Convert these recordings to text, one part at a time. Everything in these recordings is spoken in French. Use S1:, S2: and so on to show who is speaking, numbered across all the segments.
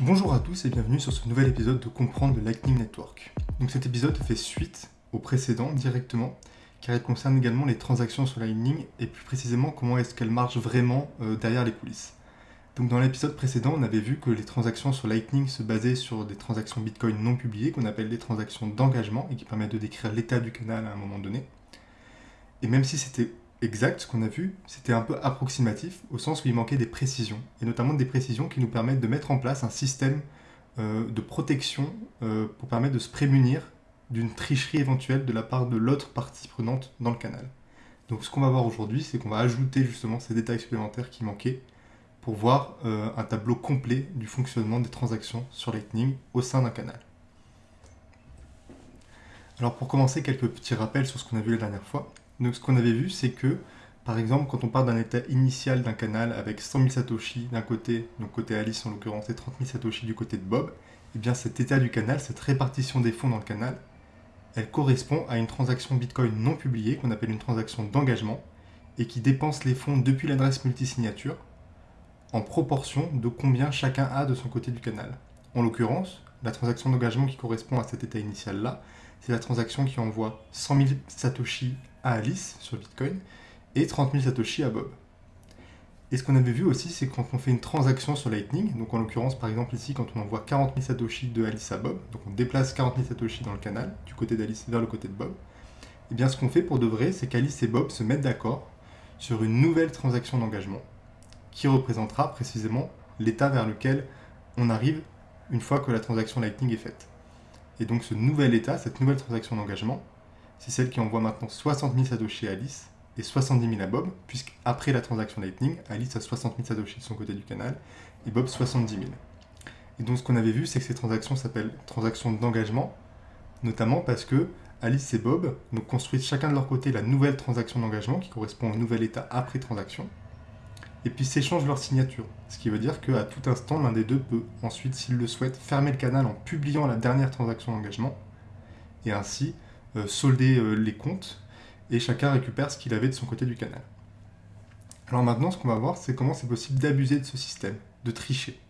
S1: Bonjour à tous et bienvenue sur ce nouvel épisode de Comprendre le Lightning Network. Donc cet épisode fait suite au précédent directement, car il concerne également les transactions sur Lightning et plus précisément comment est-ce qu'elles marchent vraiment euh, derrière les coulisses. Donc dans l'épisode précédent, on avait vu que les transactions sur Lightning se basaient sur des transactions Bitcoin non publiées, qu'on appelle des transactions d'engagement, et qui permettent de décrire l'état du canal à un moment donné. Et même si c'était exact, ce qu'on a vu, c'était un peu approximatif, au sens où il manquait des précisions, et notamment des précisions qui nous permettent de mettre en place un système euh, de protection euh, pour permettre de se prémunir d'une tricherie éventuelle de la part de l'autre partie prenante dans le canal. Donc ce qu'on va voir aujourd'hui, c'est qu'on va ajouter justement ces détails supplémentaires qui manquaient pour voir euh, un tableau complet du fonctionnement des transactions sur Lightning au sein d'un canal. Alors pour commencer, quelques petits rappels sur ce qu'on a vu la dernière fois. Donc ce qu'on avait vu, c'est que, par exemple, quand on part d'un état initial d'un canal avec 100 000 Satoshi d'un côté, donc côté Alice en l'occurrence, et 30 000 Satoshi du côté de Bob, eh bien cet état du canal, cette répartition des fonds dans le canal, elle correspond à une transaction Bitcoin non publiée qu'on appelle une transaction d'engagement et qui dépense les fonds depuis l'adresse multisignature en proportion de combien chacun a de son côté du canal. En l'occurrence, la transaction d'engagement qui correspond à cet état initial-là, c'est la transaction qui envoie 100 000 Satoshi à Alice sur Bitcoin et 30 000 Satoshi à Bob. Et ce qu'on avait vu aussi, c'est quand on fait une transaction sur Lightning, donc en l'occurrence par exemple ici quand on envoie 40 000 Satoshi de Alice à Bob, donc on déplace 40 000 Satoshi dans le canal, du côté d'Alice vers le côté de Bob, et eh bien ce qu'on fait pour de vrai, c'est qu'Alice et Bob se mettent d'accord sur une nouvelle transaction d'engagement qui représentera précisément l'état vers lequel on arrive une fois que la transaction Lightning est faite. Et donc ce nouvel état, cette nouvelle transaction d'engagement, c'est celle qui envoie maintenant 60 000 Satoshi à Alice et 70 000 à Bob, puisqu'après la transaction Lightning, Alice a 60 000 Satoshi de son côté du canal et Bob 70 000. Et donc ce qu'on avait vu, c'est que ces transactions s'appellent transactions d'engagement, notamment parce que Alice et Bob construisent chacun de leur côté la nouvelle transaction d'engagement qui correspond au nouvel état après transaction, et puis s'échangent leur signature. Ce qui veut dire qu'à tout instant, l'un des deux peut ensuite, s'il le souhaite, fermer le canal en publiant la dernière transaction d'engagement, et ainsi euh, solder euh, les comptes, et chacun récupère ce qu'il avait de son côté du canal. Alors maintenant, ce qu'on va voir, c'est comment c'est possible d'abuser de ce système, de tricher.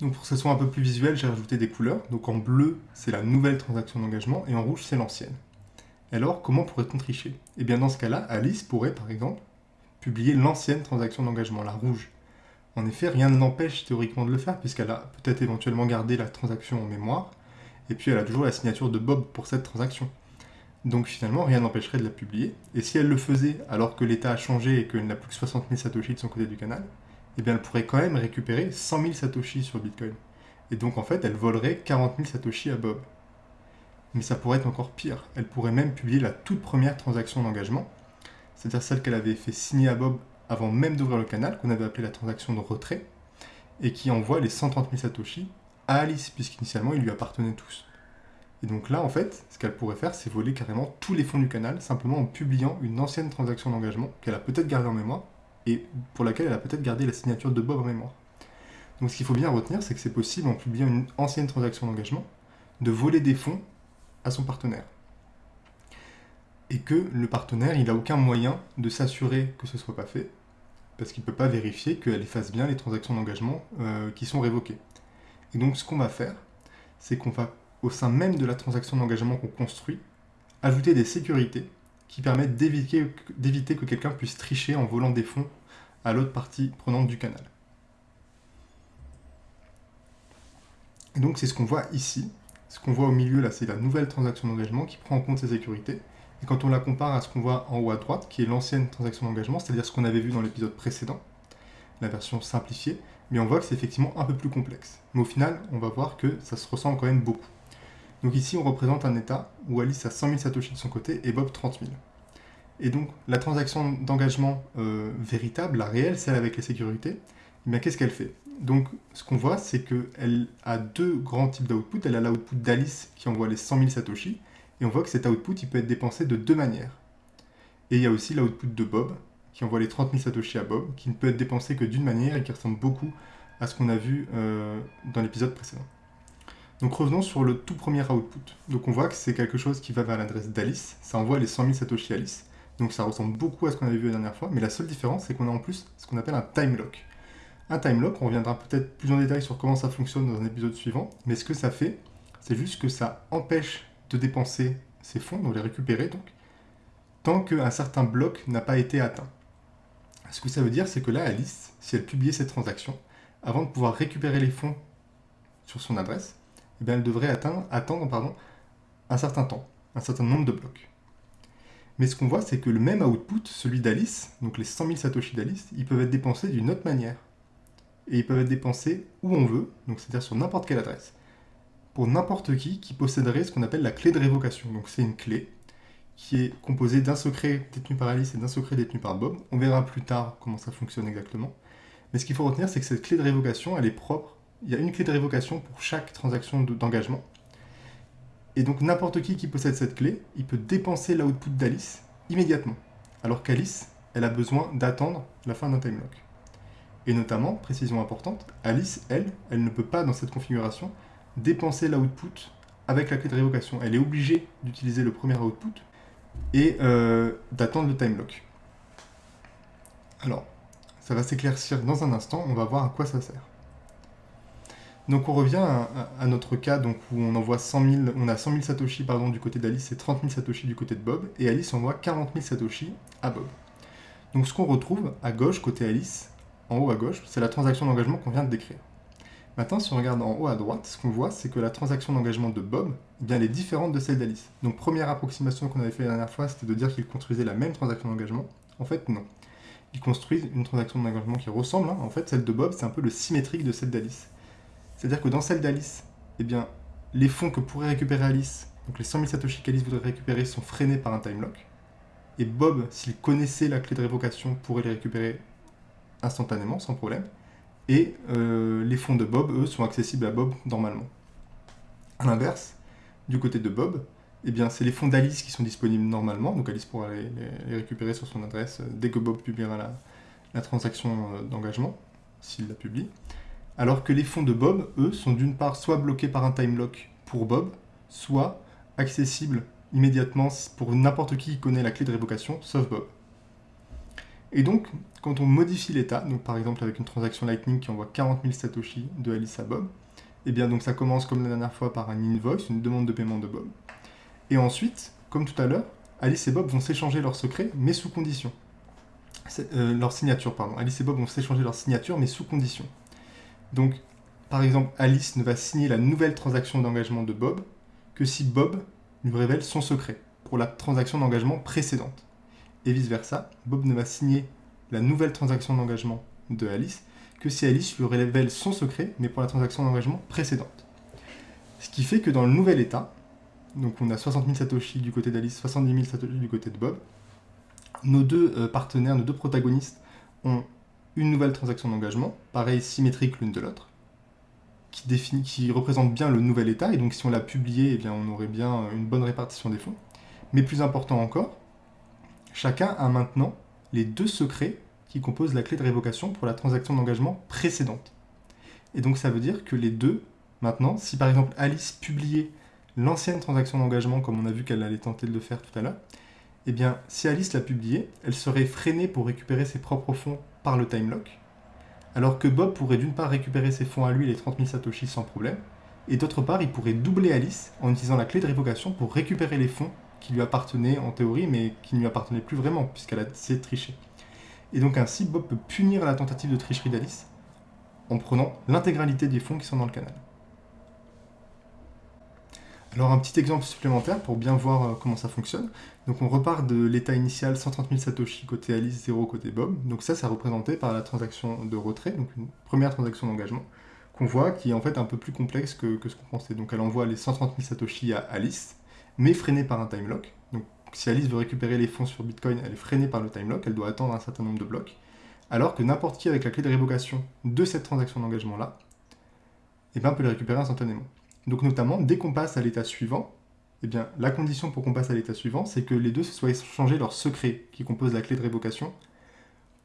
S1: Donc pour que ce soit un peu plus visuel, j'ai rajouté des couleurs. Donc en bleu, c'est la nouvelle transaction d'engagement, et en rouge, c'est l'ancienne. Alors, comment pourrait-on tricher? Eh bien dans ce cas-là, Alice pourrait, par exemple, publier l'ancienne transaction d'engagement, la rouge. En effet, rien ne l'empêche théoriquement de le faire, puisqu'elle a peut-être éventuellement gardé la transaction en mémoire, et puis elle a toujours la signature de Bob pour cette transaction. Donc finalement, rien n'empêcherait de la publier, et si elle le faisait alors que l'état a changé et qu'elle n'a plus que 60 000 Satoshi de son côté du canal, eh bien elle pourrait quand même récupérer 100 000 Satoshi sur Bitcoin. Et donc en fait, elle volerait 40 000 Satoshi à Bob. Mais ça pourrait être encore pire, elle pourrait même publier la toute première transaction d'engagement, c'est-à-dire celle qu'elle avait fait signer à Bob avant même d'ouvrir le canal, qu'on avait appelé la transaction de retrait, et qui envoie les 130 000 Satoshi à Alice, puisqu'initialement ils lui appartenaient tous. Et donc là, en fait, ce qu'elle pourrait faire, c'est voler carrément tous les fonds du canal, simplement en publiant une ancienne transaction d'engagement qu'elle a peut-être gardée en mémoire, et pour laquelle elle a peut-être gardé la signature de Bob en mémoire. Donc ce qu'il faut bien retenir, c'est que c'est possible, en publiant une ancienne transaction d'engagement, de voler des fonds à son partenaire et que le partenaire, il n'a aucun moyen de s'assurer que ce ne soit pas fait, parce qu'il ne peut pas vérifier qu'elle efface bien les transactions d'engagement euh, qui sont révoquées. Et donc ce qu'on va faire, c'est qu'on va, au sein même de la transaction d'engagement qu'on construit, ajouter des sécurités qui permettent d'éviter que quelqu'un puisse tricher en volant des fonds à l'autre partie prenante du canal. Et donc c'est ce qu'on voit ici. Ce qu'on voit au milieu là, c'est la nouvelle transaction d'engagement qui prend en compte ces sécurités et quand on la compare à ce qu'on voit en haut à droite, qui est l'ancienne transaction d'engagement, c'est-à-dire ce qu'on avait vu dans l'épisode précédent, la version simplifiée, mais on voit que c'est effectivement un peu plus complexe. Mais au final, on va voir que ça se ressemble quand même beaucoup. Donc ici, on représente un état où Alice a 100 000 Satoshi de son côté et Bob 30 000. Et donc, la transaction d'engagement euh, véritable, la réelle, celle avec les sécurités, eh qu'est-ce qu'elle fait? Donc, ce qu'on voit, c'est qu'elle a deux grands types d'output. Elle a l'output d'Alice qui envoie les 100 000 Satoshi, et on voit que cet output, il peut être dépensé de deux manières. Et il y a aussi l'output de Bob, qui envoie les 30 000 Satoshi à Bob, qui ne peut être dépensé que d'une manière et qui ressemble beaucoup à ce qu'on a vu euh, dans l'épisode précédent. Donc revenons sur le tout premier output. Donc on voit que c'est quelque chose qui va vers l'adresse d'Alice, ça envoie les 100 000 Satoshi à Alice. Donc ça ressemble beaucoup à ce qu'on avait vu la dernière fois, mais la seule différence c'est qu'on a en plus ce qu'on appelle un time lock. Un time lock, on reviendra peut-être plus en détail sur comment ça fonctionne dans un épisode suivant, mais ce que ça fait, c'est juste que ça empêche de dépenser ces fonds, donc les récupérer donc, tant qu'un certain bloc n'a pas été atteint. Ce que ça veut dire, c'est que là, Alice, si elle publiait cette transaction, avant de pouvoir récupérer les fonds sur son adresse, eh elle devrait attendre un certain temps, un certain nombre de blocs. Mais ce qu'on voit, c'est que le même output, celui d'Alice, donc les 100 000 Satoshi d'Alice, ils peuvent être dépensés d'une autre manière. Et ils peuvent être dépensés où on veut, c'est-à-dire sur n'importe quelle adresse, pour n'importe qui qui posséderait ce qu'on appelle la clé de révocation. Donc c'est une clé qui est composée d'un secret détenu par Alice et d'un secret détenu par Bob. On verra plus tard comment ça fonctionne exactement. Mais ce qu'il faut retenir, c'est que cette clé de révocation, elle est propre. Il y a une clé de révocation pour chaque transaction d'engagement. Et donc n'importe qui qui possède cette clé, il peut dépenser l'output d'Alice immédiatement. Alors qu'Alice, elle a besoin d'attendre la fin d'un time lock. Et notamment, précision importante, Alice, elle, elle ne peut pas dans cette configuration dépenser l'output avec la clé de révocation. Elle est obligée d'utiliser le premier output et euh, d'attendre le time lock. Alors, ça va s'éclaircir dans un instant, on va voir à quoi ça sert. Donc on revient à, notre cas donc, où on envoie 100 000, on a 100 000 Satoshi pardon, du côté d'Alice et 30 000 Satoshi du côté de Bob, et Alice envoie 40 000 Satoshi à Bob. Donc ce qu'on retrouve à gauche, côté Alice, en haut à gauche, c'est la transaction d'engagement qu'on vient de décrire. Maintenant, si on regarde en haut à droite, ce qu'on voit, c'est que la transaction d'engagement de Bob, eh bien, elle est différente de celle d'Alice. Donc première approximation qu'on avait fait la dernière fois, c'était de dire qu'ils construisaient la même transaction d'engagement. En fait, non. Ils construisent une transaction d'engagement qui ressemble. Hein. En fait, celle de Bob, c'est un peu le symétrique de celle d'Alice. C'est-à-dire que dans celle d'Alice, eh bien, les fonds que pourrait récupérer Alice, donc les 100 000 Satoshi qu'Alice voudrait récupérer, sont freinés par un time lock. Et Bob, s'il connaissait la clé de révocation, pourrait les récupérer instantanément, sans problème. Et euh, les fonds de Bob, eux, sont accessibles à Bob normalement. A l'inverse, du côté de Bob, eh bien, c'est les fonds d'Alice qui sont disponibles normalement, donc Alice pourra les, récupérer sur son adresse euh, dès que Bob publiera la, transaction euh, d'engagement, s'il la publie alors que les fonds de Bob, eux, sont d'une part soit bloqués par un time lock pour Bob, soit accessibles immédiatement pour n'importe qui qui connaît la clé de révocation, sauf Bob. Et donc, quand on modifie l'état, par exemple avec une transaction Lightning qui envoie 40 000 Satoshi de Alice à Bob, et eh bien donc ça commence comme la dernière fois par un invoice, une demande de paiement de Bob. Et ensuite, comme tout à l'heure, Alice et Bob vont s'échanger leur secret, mais sous condition. Euh, pardon. Alice et Bob vont s'échanger leur signature, mais sous condition. Donc, par exemple, Alice ne va signer la nouvelle transaction d'engagement de Bob que si Bob lui révèle son secret pour la transaction d'engagement précédente. Et vice-versa, Bob ne va signer la nouvelle transaction d'engagement de Alice que si Alice lui révèle son secret, mais pour la transaction d'engagement précédente. Ce qui fait que dans le nouvel état, donc on a 60 000 Satoshi du côté d'Alice, 70 000 Satoshi du côté de Bob, nos deux euh, partenaires, nos deux protagonistes ont une nouvelle transaction d'engagement, pareil, symétrique l'une de l'autre, qui, qui représente bien le nouvel état, et donc si on l'a publié, eh bien, on aurait bien une bonne répartition des fonds. Mais plus important encore, chacun a maintenant les deux secrets qui composent la clé de révocation pour la transaction d'engagement précédente. Et donc ça veut dire que les deux, maintenant, si par exemple Alice publiait l'ancienne transaction d'engagement, comme on a vu qu'elle allait tenter de le faire tout à l'heure, eh bien, si Alice l'a publiée, elle serait freinée pour récupérer ses propres fonds par le time lock, alors que Bob pourrait d'une part récupérer ses fonds à lui, les 30 000 Satoshi, sans problème, et d'autre part, il pourrait doubler Alice en utilisant la clé de révocation pour récupérer les fonds qui lui appartenaient en théorie, mais qui ne lui appartenaient plus vraiment, puisqu'elle a essayé tricher. Et donc ainsi, Bob peut punir la tentative de tricherie d'Alice en prenant l'intégralité des fonds qui sont dans le canal. Alors un petit exemple supplémentaire pour bien voir euh, comment ça fonctionne. Donc on repart de l'état initial 130 000 Satoshi côté Alice, 0 côté Bob. Donc ça, c'est représenté par la transaction de retrait, donc une première transaction d'engagement, qu'on voit qui est en fait un peu plus complexe que, ce qu'on pensait. Donc elle envoie les 130 000 Satoshi à Alice, mais freinée par un time lock. Donc si Alice veut récupérer les fonds sur Bitcoin, elle est freinée par le time lock, elle doit attendre un certain nombre de blocs. Alors que n'importe qui avec la clé de révocation de cette transaction d'engagement-là, eh ben, peut les récupérer instantanément. Donc notamment, dès qu'on passe à l'état suivant, eh bien, la condition pour qu'on passe à l'état suivant, c'est que les deux se soient échangés leur secret qui compose la clé de révocation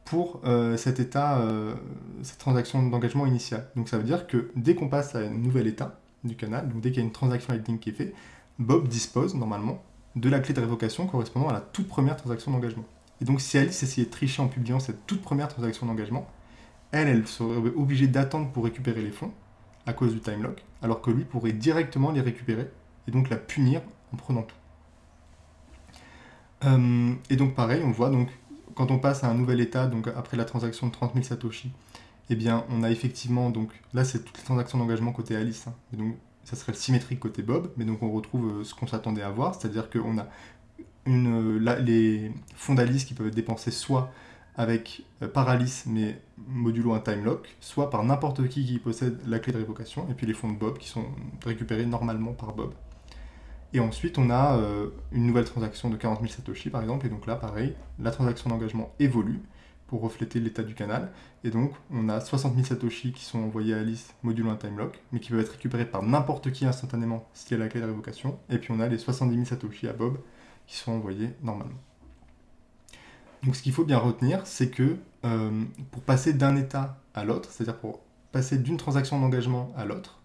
S1: pour euh, cet état, euh, cette transaction d'engagement initiale. Donc ça veut dire que dès qu'on passe à un nouvel état du canal, donc dès qu'il y a une transaction Lightning qui est faite, Bob dispose normalement de la clé de révocation correspondant à la toute première transaction d'engagement. Et donc si Alice essayait de tricher en publiant cette toute première transaction d'engagement, elle, elle serait obligée d'attendre pour récupérer les fonds à cause du time lock, alors que lui pourrait directement les récupérer et donc la punir en prenant tout. Euh, et donc pareil, on voit donc quand on passe à un nouvel état, donc après la transaction de 30 000 Satoshi, eh bien on a effectivement, donc là c'est toutes les transactions d'engagement côté Alice, hein. et donc ça serait le symétrique côté Bob, mais donc on retrouve euh, ce qu'on s'attendait à voir, c'est-à-dire qu'on a une, les fonds d'Alice qui peuvent être dépensés soit avec euh, par Alice, mais modulo un time lock, soit par n'importe qui qui possède la clé de révocation, et puis les fonds de Bob qui sont récupérés normalement par Bob. Et ensuite, on a euh, une nouvelle transaction de 40 000 Satoshi, par exemple, et donc là, pareil, la transaction d'engagement évolue pour refléter l'état du canal, et donc on a 60 000 Satoshi qui sont envoyés à Alice modulo un time lock, mais qui peuvent être récupérés par n'importe qui instantanément s'il y a la clé de révocation, et puis on a les 70 000 Satoshi à Bob qui sont envoyés normalement. Donc ce qu'il faut bien retenir, c'est que euh, pour passer d'un état à l'autre, c'est-à-dire pour passer d'une transaction d'engagement à l'autre,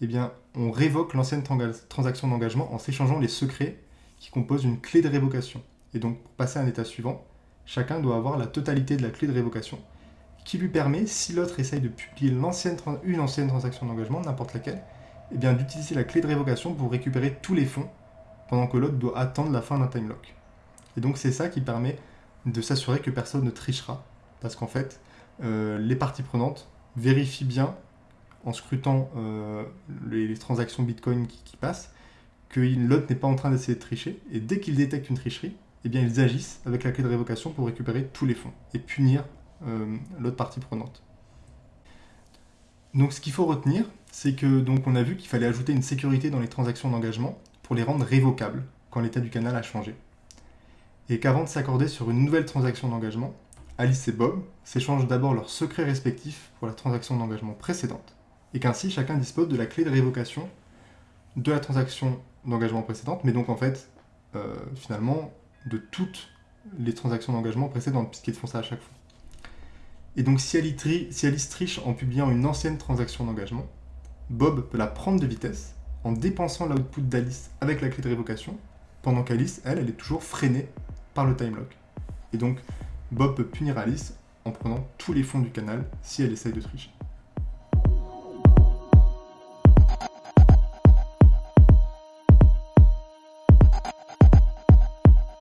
S1: eh bien, on révoque l'ancienne transaction d'engagement en s'échangeant les secrets qui composent une clé de révocation. Et donc, pour passer à un état suivant, chacun doit avoir la totalité de la clé de révocation, qui lui permet, si l'autre essaye de publier une ancienne transaction d'engagement, n'importe laquelle, eh d'utiliser la clé de révocation pour récupérer tous les fonds, pendant que l'autre doit attendre la fin d'un time lock. Et donc, c'est ça qui permet de s'assurer que personne ne trichera. Parce qu'en fait, euh, les parties prenantes vérifient bien, en scrutant euh, les, transactions Bitcoin qui, passent, que l'autre n'est pas en train d'essayer de tricher. Et dès qu'ils détectent une tricherie, eh bien, ils agissent avec la clé de révocation pour récupérer tous les fonds et punir euh, l'autre partie prenante. Donc ce qu'il faut retenir, c'est que donc on a vu qu'il fallait ajouter une sécurité dans les transactions d'engagement pour les rendre révocables quand l'état du canal a changé et qu'avant de s'accorder sur une nouvelle transaction d'engagement, Alice et Bob s'échangent d'abord leurs secrets respectifs pour la transaction d'engagement précédente, et qu'ainsi chacun dispose de la clé de révocation de la transaction d'engagement précédente, mais donc en fait, euh, finalement, de toutes les transactions d'engagement précédentes, puisqu'ils font ça à chaque fois. Et donc si Alice triche en publiant une ancienne transaction d'engagement, Bob peut la prendre de vitesse en dépensant l'output d'Alice avec la clé de révocation, pendant qu'Alice, elle, elle est toujours freinée le time lock. Et donc, Bob peut punir Alice en prenant tous les fonds du canal si elle essaye de tricher.